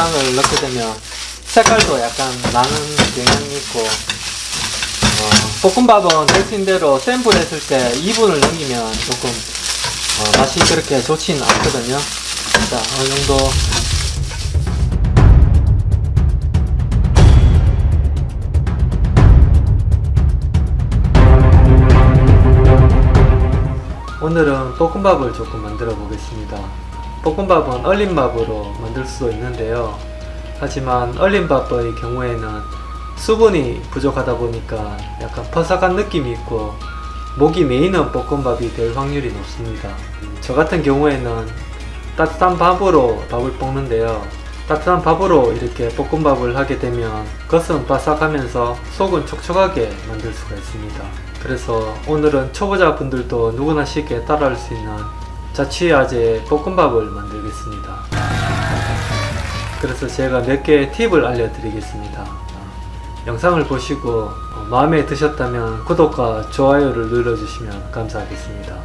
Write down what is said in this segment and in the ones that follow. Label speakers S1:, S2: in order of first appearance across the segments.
S1: 숟가락을 넣게 되면 색깔도 약간 나는 경향이 있고 어, 볶음밥은 데친 대로 센 불에 했을 때 2분을 넘기면 조금 어, 맛이 그렇게 좋지는 않거든요. 자 어느 정도. 오늘은 볶음밥을 조금 만들어 보겠습니다 볶음밥은 얼린밥으로 만들 수도 있는데요. 하지만 얼린밥의 경우에는 수분이 부족하다 보니까 약간 퍼석한 느낌이 있고 목이 메이는 볶음밥이 될 확률이 높습니다. 저 같은 경우에는 따뜻한 밥으로 밥을 볶는데요. 따뜻한 밥으로 이렇게 볶음밥을 하게 되면 겉은 바삭하면서 속은 촉촉하게 만들 수가 있습니다. 그래서 오늘은 초보자분들도 누구나 쉽게 따라할 수 있는 자취아재 볶음밥을 만들겠습니다. 그래서 제가 몇 개의 팁을 알려드리겠습니다. 영상을 보시고 마음에 드셨다면 구독과 좋아요를 눌러주시면 감사하겠습니다.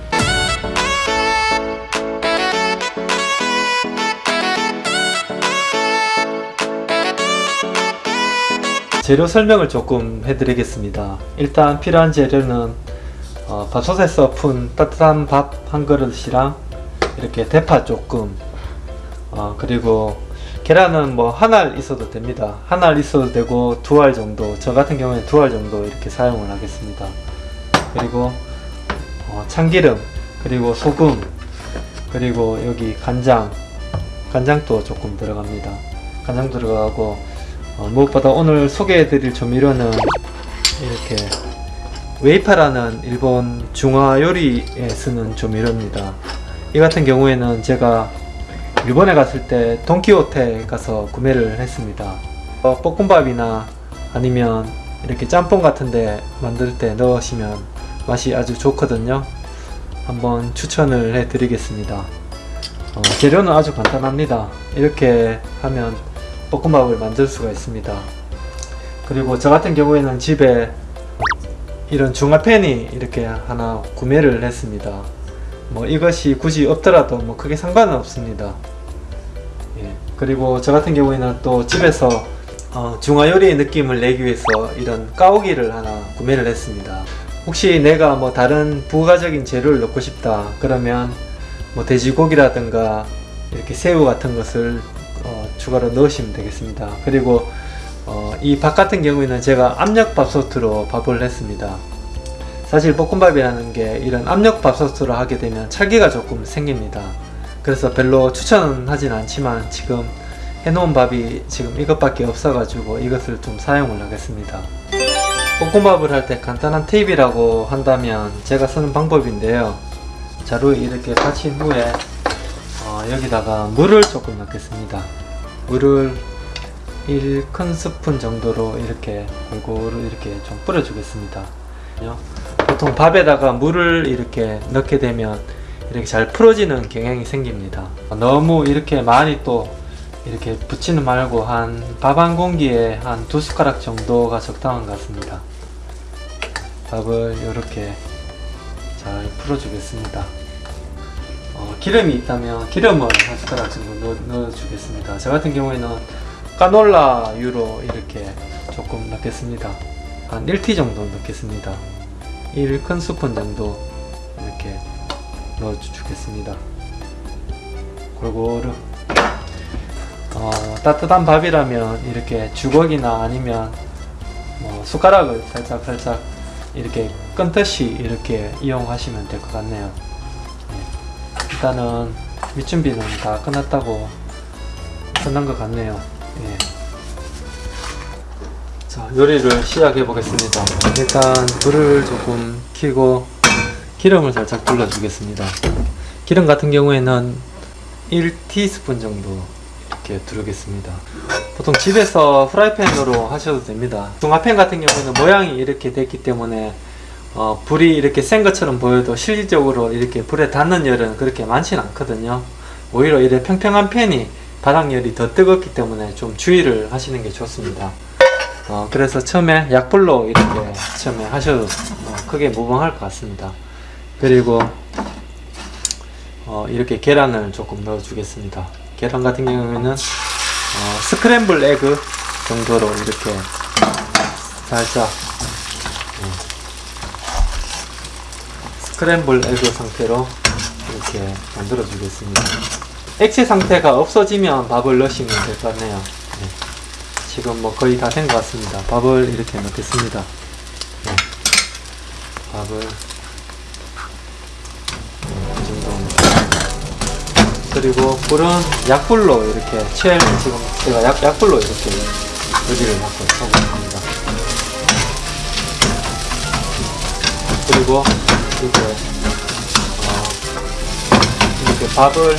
S1: 재료 설명을 조금 해드리겠습니다. 일단 필요한 재료는 어, 밥솥에서 푼 따뜻한 밥 한 그릇이랑 이렇게 대파 조금. 어, 그리고 계란은 뭐 한 알 있어도 됩니다. 한 알 있어도 되고 두 알 정도 저 같은 경우에 두 알 정도 이렇게 사용을 하겠습니다. 그리고 어, 참기름 그리고 소금 그리고 여기 간장 간장도 조금 들어갑니다. 간장 들어가고 어, 무엇보다 오늘 소개해 드릴 조미료는 이렇게 웨이파라는 일본 중화 요리에 쓰는 조미료입니다. 이 같은 경우에는 제가 일본에 갔을 때 돈키호테 가서 구매를 했습니다. 어, 볶음밥이나 아니면 이렇게 짬뽕 같은데 만들 때 넣으시면 맛이 아주 좋거든요. 한번 추천을 해 드리겠습니다. 어, 재료는 아주 간단합니다. 이렇게 하면 볶음밥을 만들 수가 있습니다. 그리고 저 같은 경우에는 집에 이런 중화팬이 이렇게 하나 구매를 했습니다. 뭐 이것이 굳이 없더라도 뭐 크게 상관은 없습니다. 예. 그리고 저 같은 경우에는 또 집에서 어, 중화요리의 느낌을 내기 위해서 이런 까오기를 하나 구매를 했습니다. 혹시 내가 뭐 다른 부가적인 재료를 넣고 싶다 그러면 뭐 돼지고기라든가 이렇게 새우 같은 것을 어, 추가로 넣으시면 되겠습니다. 그리고 어, 이 밥 같은 경우에는 제가 압력밥솥으로 밥을 했습니다. 사실 볶음밥이라는 게 이런 압력밥솥으로 하게 되면 찰기가 조금 생깁니다. 그래서 별로 추천은 하진 않지만 지금 해놓은 밥이 지금 이것밖에 없어 가지고 이것을 좀 사용을 하겠습니다. 볶음밥을 할 때 간단한 팁이라고 한다면 제가 쓰는 방법인데요. 자루에 이렇게 받친 후에 어, 여기다가 물을 조금 넣겠습니다. 물을 1큰 스푼 정도로 이렇게 골고루 이렇게 좀 뿌려 주겠습니다. 보통 밥에다가 물을 이렇게 넣게 되면 이렇게 잘 풀어지는 경향이 생깁니다. 너무 이렇게 많이 또 이렇게 붙이는 말고 한 밥 한 공기에 한 두 숟가락 정도가 적당한 것 같습니다. 밥을 이렇게 잘 풀어 주겠습니다. 어, 기름이 있다면 기름을 한 숟가락 정도 넣어, 주겠습니다. 저 같은 경우에는 까놀라유로 이렇게 조금 넣겠습니다. 한 1티 정도 넣겠습니다. 1큰 스푼 정도 이렇게 넣어 주겠습니다. 골고루. 어, 따뜻한 밥이라면 이렇게 주걱이나 아니면 뭐 숟가락을 살짝 살짝 이렇게 끈듯이 이렇게 이용하시면 될 것 같네요. 네. 일단은 밑준비는 다 끝났다고 끝난 것 같네요 예. 자 요리를 시작해 보겠습니다. 일단 불을 조금 켜고 기름을 살짝 둘러 주겠습니다. 기름 같은 경우에는 1티스푼 정도 이렇게 두르겠습니다. 보통 집에서 프라이팬으로 하셔도 됩니다. 중화팬 같은 경우는 모양이 이렇게 됐기 때문에 어, 불이 이렇게 센 것처럼 보여도 실질적으로 이렇게 불에 닿는 열은 그렇게 많지는 않거든요. 오히려 이래 평평한 팬이 바닥열이 더 뜨겁기 때문에 좀 주의를 하시는 게 좋습니다. 어, 그래서 처음에 약불로 이렇게 처음에 하셔도 뭐 크게 무방할 것 같습니다. 그리고 어, 이렇게 계란을 조금 넣어 주겠습니다. 계란 같은 경우에는 어, 스크램블 에그 정도로 이렇게 살짝 음, 스크램블 에그 상태로 이렇게 만들어 주겠습니다. 액체 상태가 없어지면 밥을 넣으시면 될 것 같네요. 네. 지금 뭐 거의 다 된 것 같습니다. 밥을 이렇게 넣겠습니다. 네. 밥을 네, 이 정도 그리고 불은 약불로 이렇게 최 지금 제가 약, 약불로 이렇게 요리를 하고 하고 있습니다. 그리고 이렇게 어, 이렇게 밥을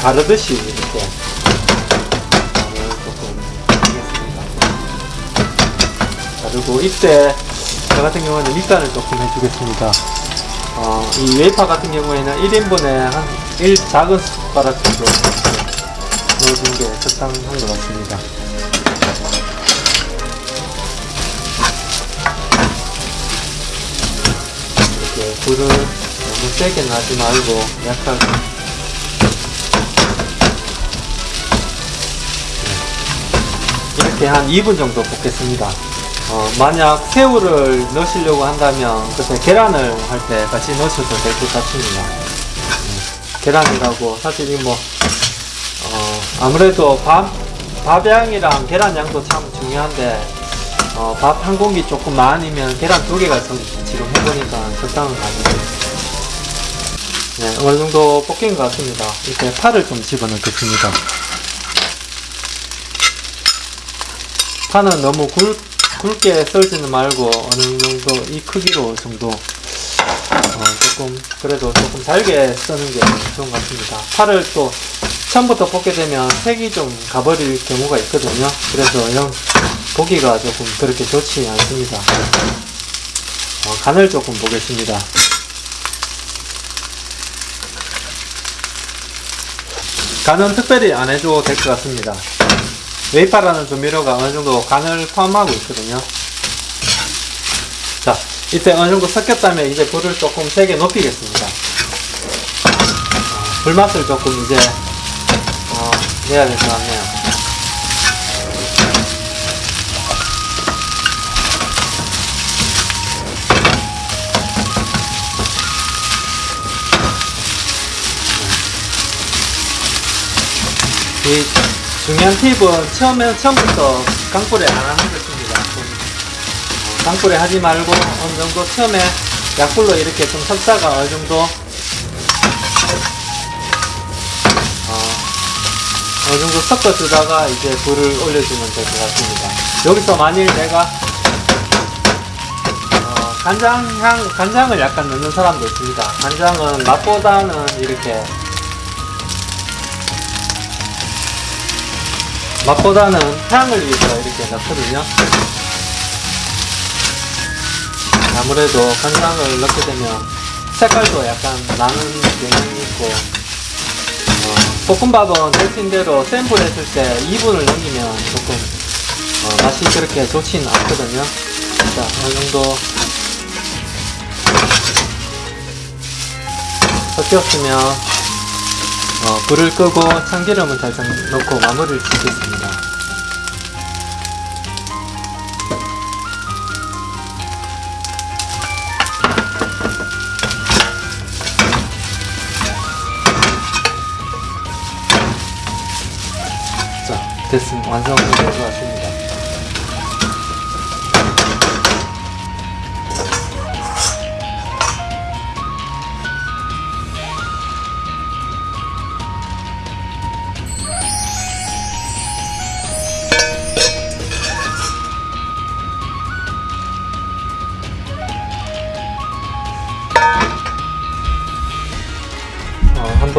S1: 가르듯이 이렇게 조금 하겠습니다. 그리고 이때 저 같은 경우는 밑간을 조금 해주겠습니다. 어, 이 웨이파 같은 경우에는 1인분에 한 1 작은 숟가락 정도 넣어주는 게 적당한 것 같습니다. 이렇게 불을 너무 세게 놔지 말고 약하게 이렇게 한 2분 정도 볶겠습니다. 어, 만약 새우를 넣으시려고 한다면 그때 계란을 할 때 같이 넣으셔도 될 것 같습니다. 음, 계란이라고 사실 이뭐 어, 아무래도 밥, 밥 양이랑 계란 양도 참 중요한데 어, 밥 한 공기 조금 많으면 계란 두 개가 좀 지금 해보니까 적당한 것 같아요. 네, 어느 정도 볶인 것 같습니다. 이렇게 파를 좀 집어넣겠습니다. 파는 너무 굵, 굵게 썰지는 말고 어느 정도 이 크기로 정도 어, 조금 그래도 조금 잘게 써는 게 좋은 것 같습니다. 파를 또 처음부터 볶게 되면 색이 좀 가버릴 경우가 있거든요. 그래서 이런 보기가 조금 그렇게 좋지 않습니다. 어, 간을 조금 보겠습니다. 간은 특별히 안 해도 될 것 같습니다. 웨이파라는 조미료가 어느 정도 간을 포함하고 있거든요. 자, 이때 어느 정도 섞였다면 이제 불을 조금 세게 높이겠습니다. 어, 불맛을 조금 이제 어, 내야 될 것 같네요. 이 중요한 팁은 처음에 처음부터 강불에 안 하는 것입니다. 강불에 하지 말고 어느 정도 처음에 약불로 이렇게 좀 섞다가 어느 정도 어, 어느 정도 섞어주다가 이제 불을 올려주면 될 것 같습니다. 여기서 만일 내가 어, 간장향 간장을 약간 넣는 사람도 있습니다. 간장은 맛보다는 이렇게 맛보다는 향을 위해서 이렇게 넣거든요. 아무래도 간장을 넣게 되면 색깔도 약간 나는 경향이 있고 어, 볶음밥은 대신 대로 센 불에 했을 때 2분을 넘기면 조금 어, 맛이 그렇게 좋지는 않거든요. 자, 어느 정도 섞였으면 어, 불을 끄고 참기름을 살짝 넣고 마무리를 짓겠습니다. 자, 됐습니다. 완성된 것 같습니다.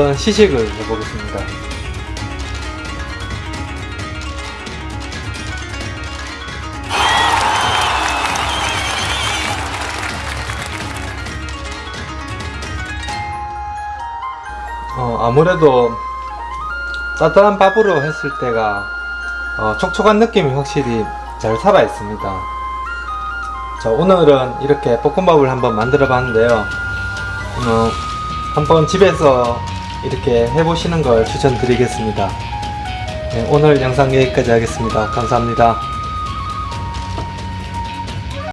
S1: 한번 시식을 해보겠습니다. 어, 아무래도 따뜻한 밥으로 했을 때가 어, 촉촉한 느낌이 확실히 잘 살아 있습니다. 자, 오늘은 이렇게 볶음밥을 한번 만들어 봤는데요. 어, 한번 집에서 이렇게 해보시는 걸 추천드리겠습니다. 네, 오늘 영상 여기까지 하겠습니다. 감사합니다.